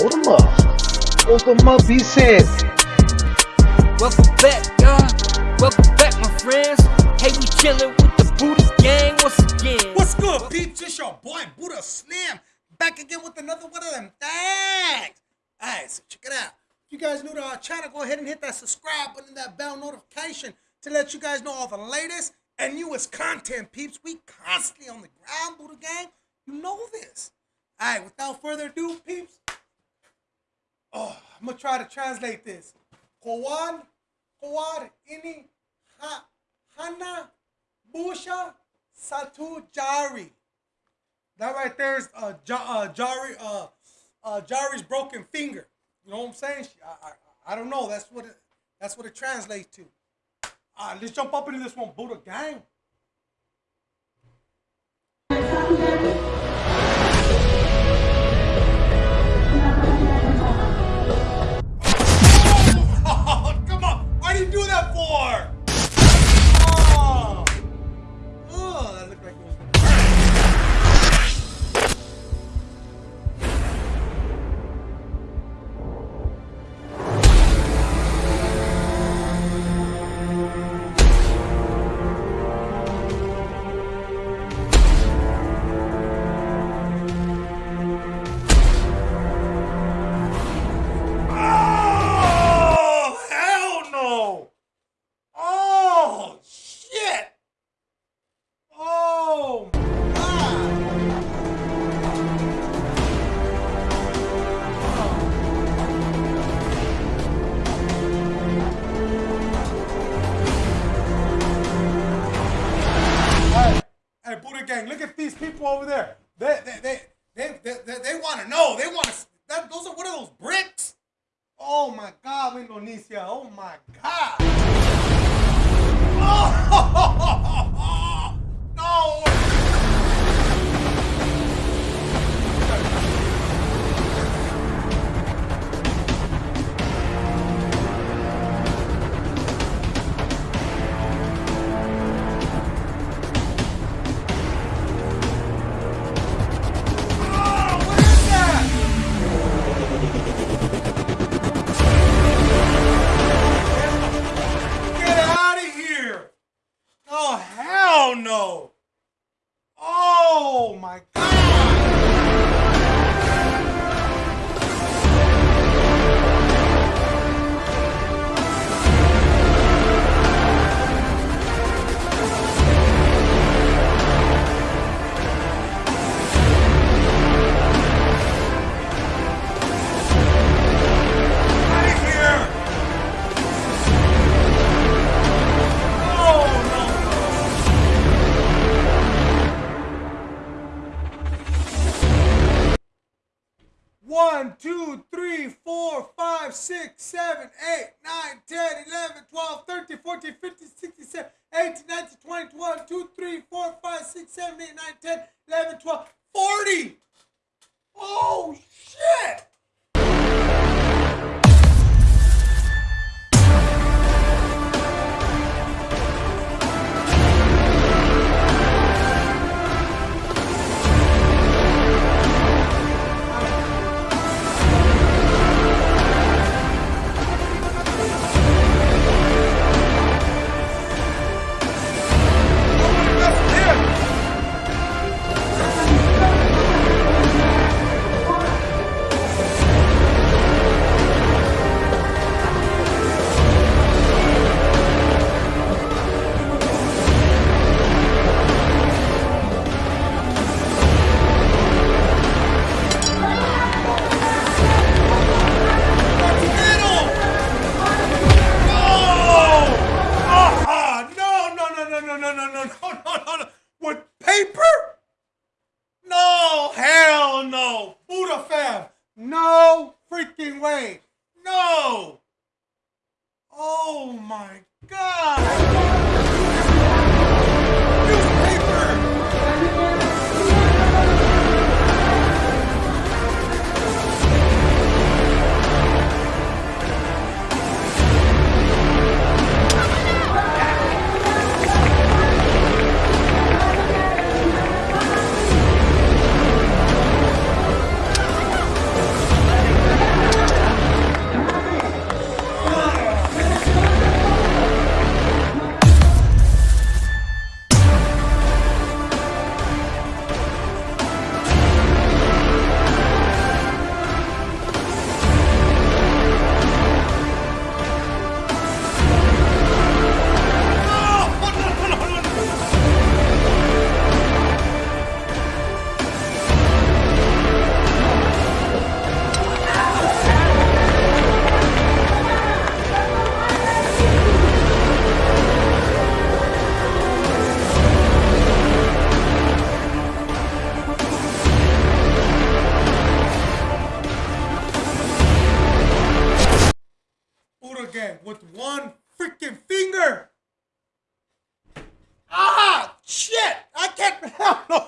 Hold them up. Hold them up, he said. Welcome back, y'all. Welcome back, my friends. Hey, we chillin' with the Buddha gang once again. What's good, peeps? It's your boy Buddha Slim back again with another one of them things. Alright, so check it out. If you guys new to our channel, go ahead and hit that subscribe button, that bell notification to let you guys know all the latest and newest content, peeps. We constantly on the ground, Buddha gang. You know this. Alright, without further ado, peeps. Oh, I'm gonna try to translate this. Kawan, Kawar, Ini, Ha, Hana, Busha, Satu, Jari. That right there is uh, ja, uh, Jari, uh, uh, Jari's broken finger. You know what I'm saying? I, I, I don't know. That's what it, that's what it translates to. All right, let's jump up into this one, Buddha gang. Gang, look at these people over there. They, they, they, they, they, they, they want to know. They want to. That, those are what are those bricks? Oh my God, Indonesia. Oh my God. Hell! Oh, my God! 1, 2, 3, 4, 5, 6, 7, 8, 9, 10, 11, 12, 13, 14, 15, 16, 17, 18, 19, 20, 21, 2, 3, 4, 5, 6, 7, 8, 9, 10, 11, 12, 40! Oh, shit! Walmart no,